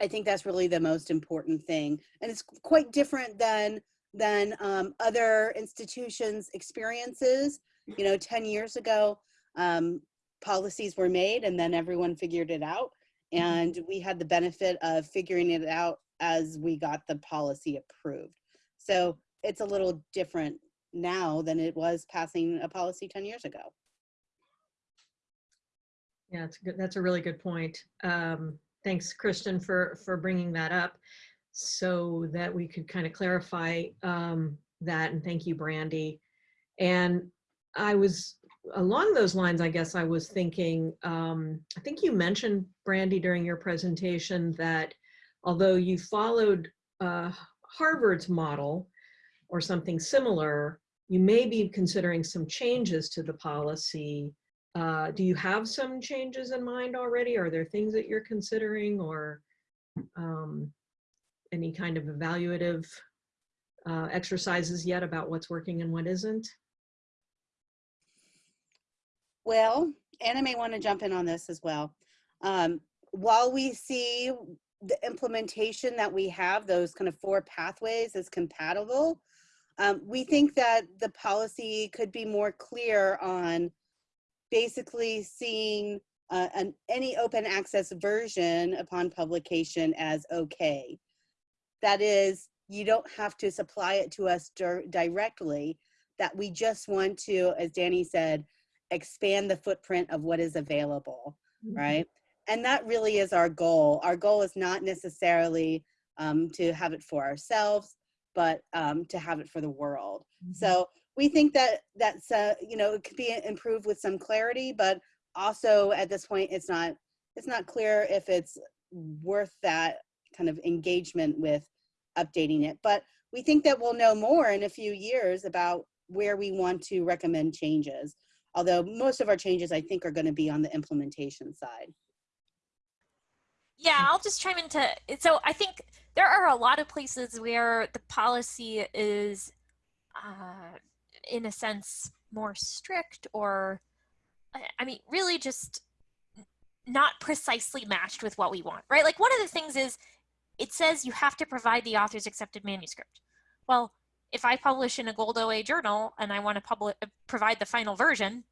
I think that's really the most important thing. And it's quite different than, than um, other institutions' experiences. You know, 10 years ago, um, policies were made and then everyone figured it out. And we had the benefit of figuring it out as we got the policy approved. So it's a little different now than it was passing a policy 10 years ago. Yeah, it's good. That's a really good point. Um, thanks, Kristen, for for bringing that up, so that we could kind of clarify um, that. And thank you, Brandy. And I was along those lines. I guess I was thinking. Um, I think you mentioned Brandy during your presentation that although you followed uh, Harvard's model or something similar, you may be considering some changes to the policy. Uh, do you have some changes in mind already? Are there things that you're considering or um, any kind of evaluative uh, exercises yet about what's working and what isn't? Well, Anna may want to jump in on this as well. Um, while we see the implementation that we have, those kind of four pathways is compatible, um, we think that the policy could be more clear on basically seeing uh, an, any open access version upon publication as okay. That is, you don't have to supply it to us directly, that we just want to, as Danny said, expand the footprint of what is available, mm -hmm. right? And that really is our goal. Our goal is not necessarily um, to have it for ourselves, but um, to have it for the world. Mm -hmm. So we think that that's uh, you know it could be improved with some clarity, but also at this point it's not it's not clear if it's worth that kind of engagement with updating it. But we think that we'll know more in a few years about where we want to recommend changes. Although most of our changes I think are going to be on the implementation side. Yeah, I'll just chime into so I think there are a lot of places where the policy is, uh, in a sense, more strict or, I mean, really just not precisely matched with what we want, right? Like one of the things is it says you have to provide the author's accepted manuscript. Well, if I publish in a Gold OA journal and I want to publish, provide the final version,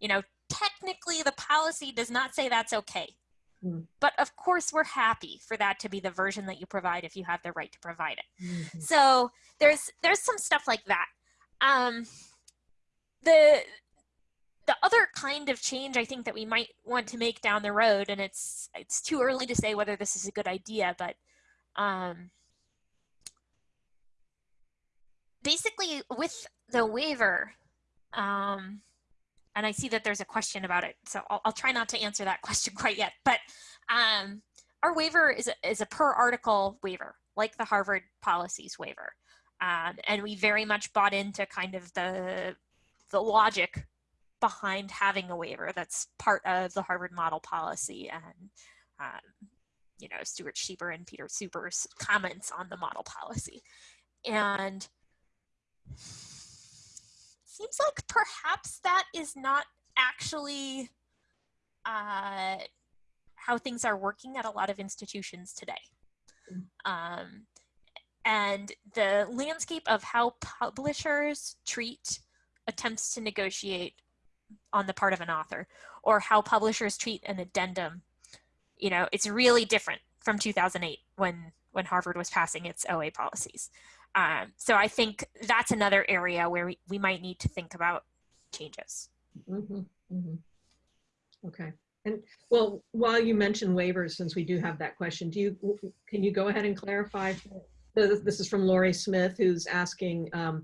you know, technically the policy does not say that's okay. Mm. But of course, we're happy for that to be the version that you provide if you have the right to provide it. Mm -hmm. So there's there's some stuff like that. Um, the the other kind of change I think that we might want to make down the road, and it's it's too early to say whether this is a good idea, but um, basically with the waiver, um, and I see that there's a question about it, so I'll, I'll try not to answer that question quite yet. But um, our waiver is a, is a per article waiver, like the Harvard policies waiver. Um, and we very much bought into kind of the, the logic behind having a waiver that's part of the Harvard model policy and um, you know, Stuart Shieber and Peter Suber's comments on the model policy. And seems like perhaps that is not actually uh, how things are working at a lot of institutions today. Um, and the landscape of how publishers treat attempts to negotiate on the part of an author or how publishers treat an addendum, you know, it's really different from 2008 when, when Harvard was passing its OA policies. Um, so I think that's another area where we, we might need to think about changes. Mhm, mhm. Okay. And well, while you mentioned waivers, since we do have that question, do you, can you go ahead and clarify? This this is from Lori Smith, who's asking um,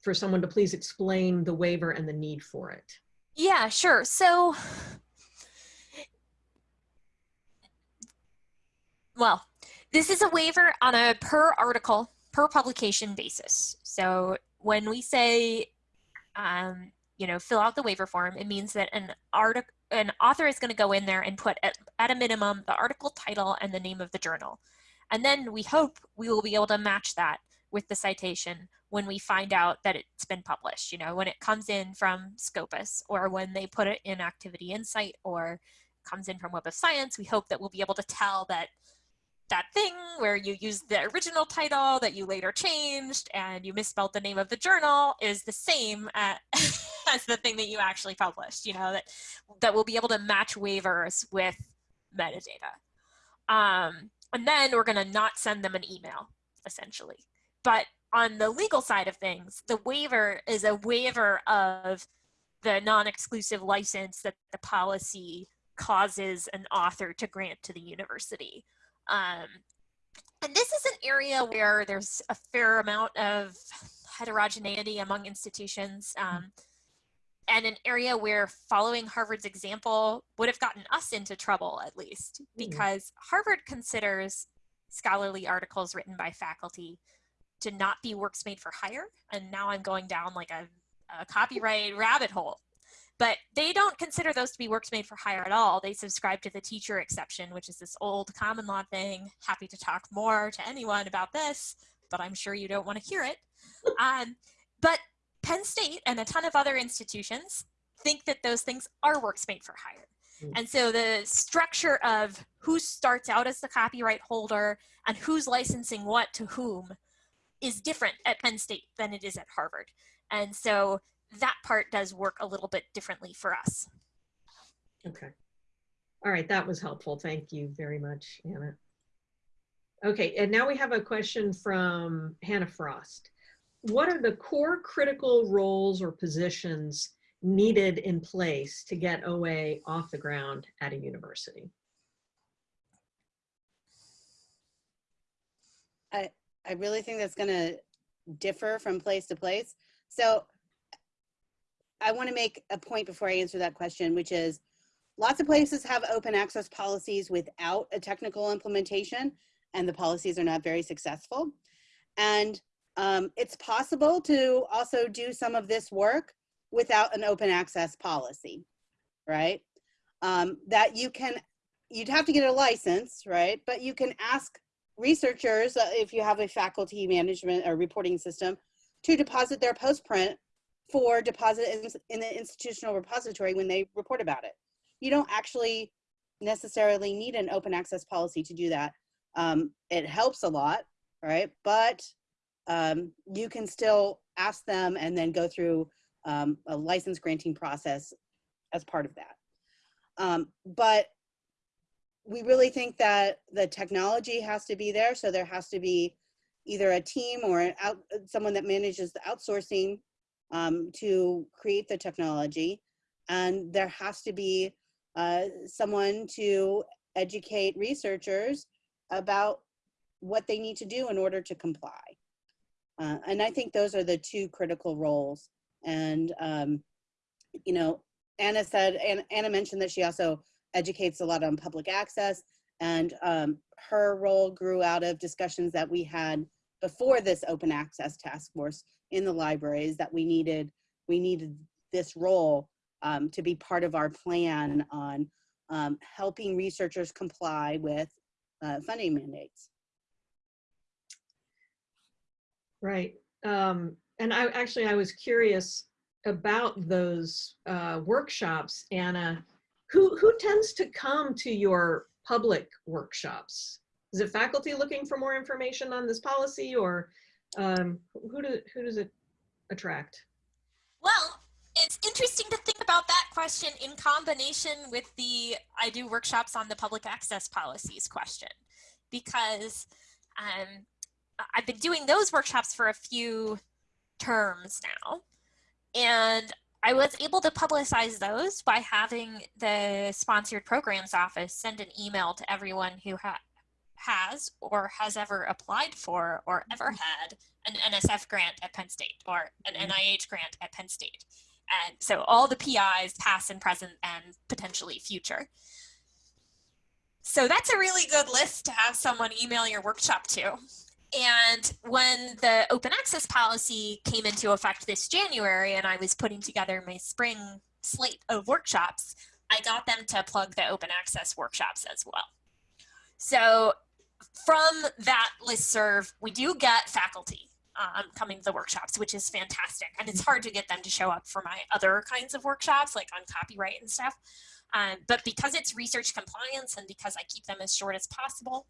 for someone to please explain the waiver and the need for it. Yeah, sure. So, well, this is a waiver on a per article, per publication basis. So when we say, um, you know, fill out the waiver form, it means that an article, an author is going to go in there and put at, at a minimum the article title and the name of the journal. And then we hope we will be able to match that with the citation when we find out that it's been published, you know, when it comes in from Scopus or when they put it in Activity Insight or comes in from Web of Science, we hope that we'll be able to tell that that thing where you used the original title that you later changed and you misspelled the name of the journal is the same at, as the thing that you actually published, you know, that, that we'll be able to match waivers with metadata. Um, and then we're gonna not send them an email, essentially. But on the legal side of things, the waiver is a waiver of the non-exclusive license that the policy causes an author to grant to the university. Um, and this is an area where there's a fair amount of heterogeneity among institutions um, and an area where following Harvard's example would have gotten us into trouble at least because Harvard considers scholarly articles written by faculty to not be works made for hire. And now I'm going down like a, a copyright rabbit hole. But they don't consider those to be works made for hire at all. They subscribe to the teacher exception, which is this old common law thing. Happy to talk more to anyone about this, but I'm sure you don't want to hear it. Um, but Penn State and a ton of other institutions think that those things are works made for hire. Mm. And so the structure of who starts out as the copyright holder and who's licensing what to whom is different at Penn State than it is at Harvard. And so that part does work a little bit differently for us. Okay. All right, that was helpful. Thank you very much, Anna. Okay, and now we have a question from Hannah Frost. What are the core critical roles or positions needed in place to get OA off the ground at a university? I, I really think that's going to differ from place to place. So I want to make a point before I answer that question, which is lots of places have open access policies without a technical implementation, and the policies are not very successful. And um, it's possible to also do some of this work without an open access policy, right? Um, that you can, you'd have to get a license, right? But you can ask researchers, uh, if you have a faculty management or reporting system, to deposit their postprint for deposit in, the institutional repository when they report about it. You don't actually necessarily need an open access policy to do that. Um, it helps a lot, right? But um, you can still ask them and then go through um, a license granting process as part of that. Um, but we really think that the technology has to be there. So there has to be either a team or out, someone that manages the outsourcing um, to create the technology. And there has to be uh, someone to educate researchers about what they need to do in order to comply. Uh, and I think those are the two critical roles. And, um, you know, Anna said, Anna, Anna mentioned that she also educates a lot on public access and um, her role grew out of discussions that we had before this open access task force in the libraries that we needed we needed this role um, to be part of our plan on um, helping researchers comply with uh, funding mandates. Right. Um, and I actually, I was curious about those uh, workshops, Anna. Who, who tends to come to your public workshops? Is it faculty looking for more information on this policy or um, who, do, who does it attract? Well, it's interesting to think about that question in combination with the I do workshops on the public access policies question, because um, I've been doing those workshops for a few terms now. And I was able to publicize those by having the sponsored programs office send an email to everyone who ha has or has ever applied for or ever mm-hmm. had an NSF grant at Penn State or an mm-hmm. NIH grant at Penn State. And so all the PIs, past and present and potentially future. So that's a really good list to have someone email your workshop to. And when the open access policy came into effect this January and I was putting together my spring slate of workshops, I got them to plug the open access workshops as well. So from that list serve, we do get faculty um, coming to the workshops, which is fantastic. And it's hard to get them to show up for my other kinds of workshops, like on copyright and stuff. Um, but because it's research compliance and because I keep them as short as possible,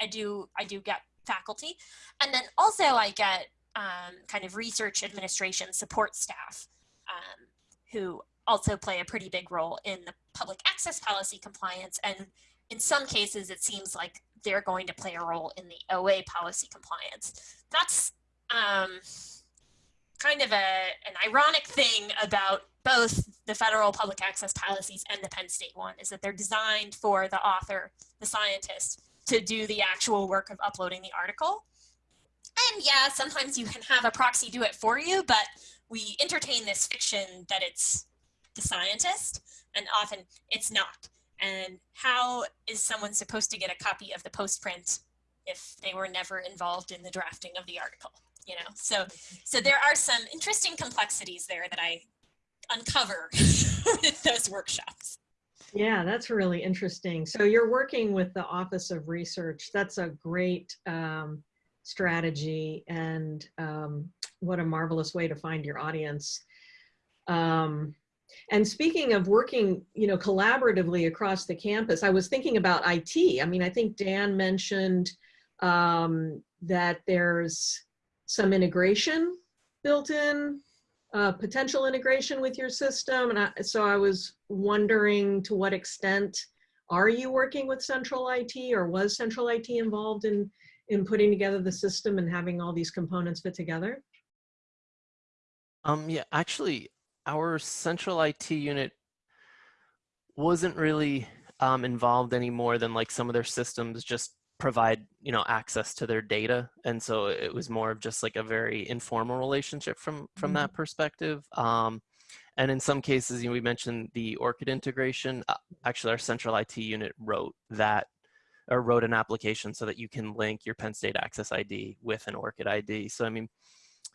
I do I do get faculty. And then also I get um, kind of research administration support staff um, who also play a pretty big role in the public access policy compliance. And in some cases, it seems like they're going to play a role in the OA policy compliance. That's um, kind of a, an ironic thing about both the federal public access policies and the Penn State one is that they're designed for the author, the scientist, to do the actual work of uploading the article. And yeah, sometimes you can have a proxy do it for you, but we entertain this fiction that it's the scientist, and often it's not. And how is someone supposed to get a copy of the postprint if they were never involved in the drafting of the article? You know, so so there are some interesting complexities there that I uncover with those workshops. Yeah, that's really interesting. So you're working with the Office of Research. That's a great um, strategy and um, what a marvelous way to find your audience. Um, and speaking of working, you know, collaboratively across the campus, I was thinking about IT. I mean, I think Dan mentioned um, that there's some integration built in uh, potential integration with your system. And I, so I was wondering to what extent are you working with central IT or was central IT involved in, in putting together the system and having all these components fit together? Um, yeah, actually, our central IT unit wasn't really um, involved any more than like some of their systems just provide you know access to their data. And so it was more of just like a very informal relationship from from mm -hmm. that perspective. Um, and in some cases you know, we mentioned the ORCID integration. Uh, actually our central IT unit wrote that or wrote an application so that you can link your Penn State Access ID with an ORCID ID so I mean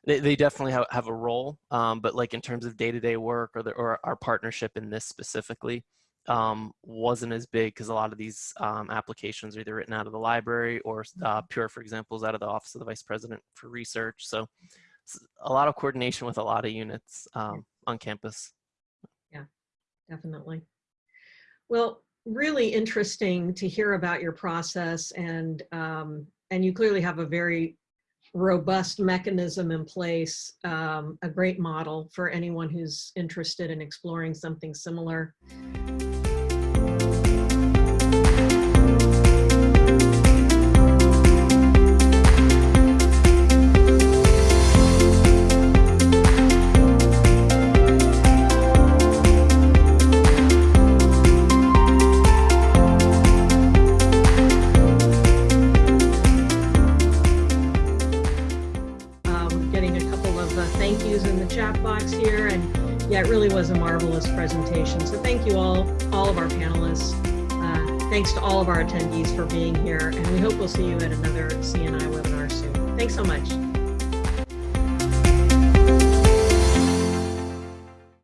they, they definitely have, have a role um, but like in terms of day-to-day -day work or, the, or our partnership in this specifically um, wasn't as big because a lot of these um, applications are either written out of the library or uh. Pure, for example, is out of the Office of the Vice President for Research. So a lot of coordination with a lot of units um, on campus. Yeah, definitely. Well, really interesting to hear about your process and um, and you clearly have a very robust mechanism in place, um, a great model for anyone who's interested in exploring something similar. Was a marvelous presentation. So thank you all, all of our panelists. Uh, thanks to all of our attendees for being here, and we hope we'll see you at another CNI webinar soon. Thanks so much.